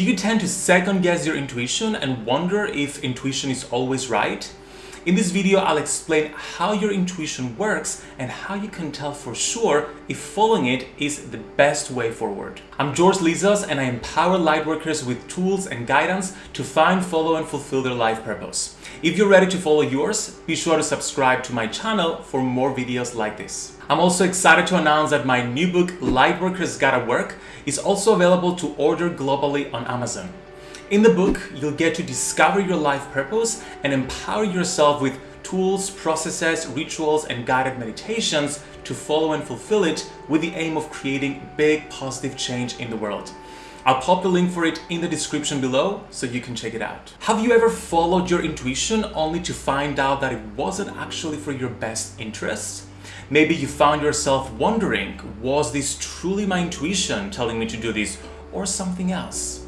Do you tend to second guess your intuition and wonder if intuition is always right? In this video, I'll explain how your intuition works and how you can tell for sure if following it is the best way forward. I'm George Lizos and I empower lightworkers with tools and guidance to find, follow and fulfill their life purpose. If you're ready to follow yours, be sure to subscribe to my channel for more videos like this. I'm also excited to announce that my new book, Lightworkers Gotta Work, is also available to order globally on Amazon. In the book, you'll get to discover your life purpose and empower yourself with tools, processes, rituals, and guided meditations to follow and fulfill it with the aim of creating big positive change in the world. I'll pop the link for it in the description below so you can check it out. Have you ever followed your intuition only to find out that it wasn't actually for your best interest? Maybe you found yourself wondering, was this truly my intuition telling me to do this or something else?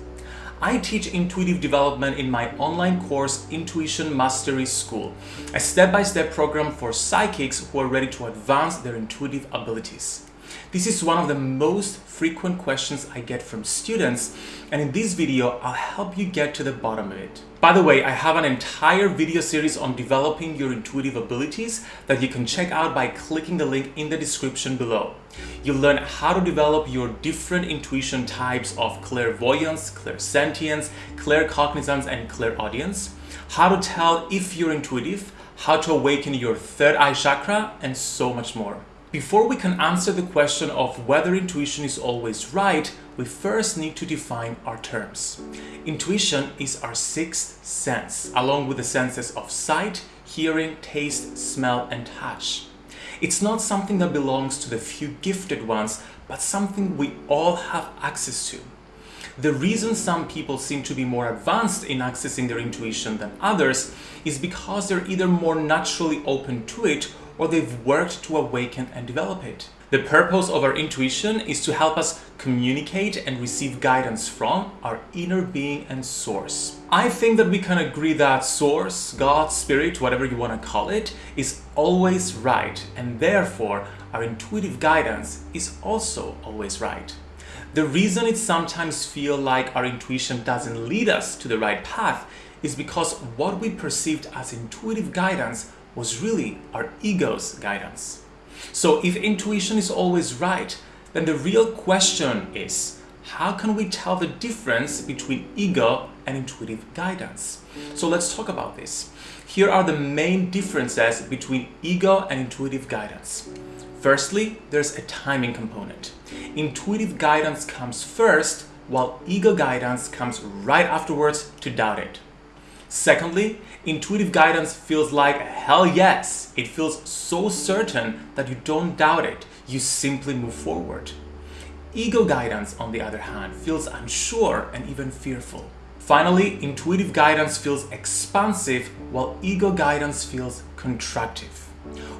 I teach intuitive development in my online course Intuition Mastery School, a step-by-step -step program for psychics who are ready to advance their intuitive abilities. This is one of the most frequent questions I get from students and in this video I'll help you get to the bottom of it. By the way, I have an entire video series on developing your intuitive abilities that you can check out by clicking the link in the description below. You'll learn how to develop your different intuition types of clairvoyance, clairsentience, claircognizance, and clairaudience, how to tell if you're intuitive, how to awaken your third eye chakra, and so much more. Before we can answer the question of whether intuition is always right, we first need to define our terms. Intuition is our sixth sense, along with the senses of sight, hearing, taste, smell, and touch. It's not something that belongs to the few gifted ones, but something we all have access to. The reason some people seem to be more advanced in accessing their intuition than others is because they're either more naturally open to it or they've worked to awaken and develop it. The purpose of our intuition is to help us communicate and receive guidance from our inner being and source. I think that we can agree that source, God, spirit, whatever you want to call it, is always right and therefore our intuitive guidance is also always right. The reason it sometimes feel like our intuition doesn't lead us to the right path is because what we perceived as intuitive guidance was really our ego's guidance. So if intuition is always right, then the real question is, how can we tell the difference between ego and intuitive guidance? So let's talk about this. Here are the main differences between ego and intuitive guidance. Firstly, there's a timing component. Intuitive guidance comes first, while ego guidance comes right afterwards to doubt it. Secondly, intuitive guidance feels like hell yes. It feels so certain that you don't doubt it. You simply move forward. Ego guidance, on the other hand, feels unsure and even fearful. Finally, intuitive guidance feels expansive while ego guidance feels contractive.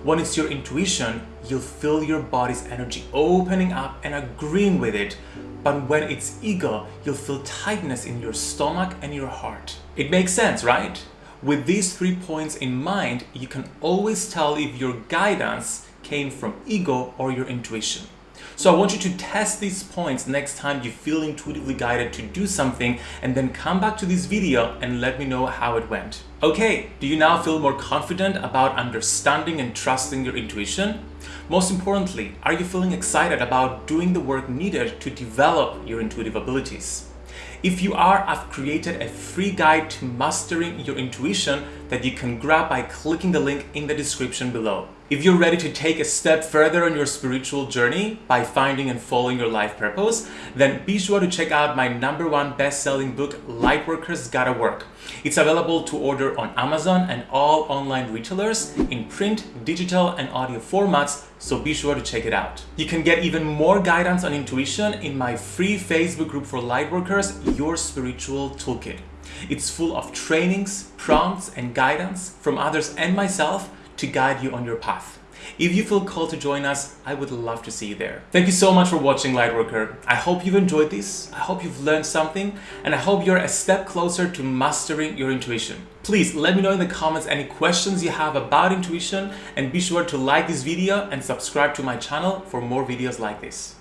When it's your intuition, you'll feel your body's energy opening up and agreeing with it but when it's ego, you'll feel tightness in your stomach and your heart. It makes sense, right? With these three points in mind, you can always tell if your guidance came from ego or your intuition. So I want you to test these points next time you feel intuitively guided to do something and then come back to this video and let me know how it went. Okay, do you now feel more confident about understanding and trusting your intuition? Most importantly, are you feeling excited about doing the work needed to develop your intuitive abilities? If you are, I've created a free guide to mastering your intuition that you can grab by clicking the link in the description below. If you're ready to take a step further on your spiritual journey by finding and following your life purpose, then be sure to check out my number one best-selling book, Lightworkers Gotta Work. It's available to order on Amazon and all online retailers in print, digital, and audio formats, so be sure to check it out. You can get even more guidance on intuition in my free Facebook group for Lightworkers, Your Spiritual Toolkit. It's full of trainings, prompts, and guidance from others and myself to guide you on your path. If you feel called to join us, I would love to see you there. Thank you so much for watching Lightworker. I hope you've enjoyed this, I hope you've learned something, and I hope you're a step closer to mastering your intuition. Please let me know in the comments any questions you have about intuition and be sure to like this video and subscribe to my channel for more videos like this.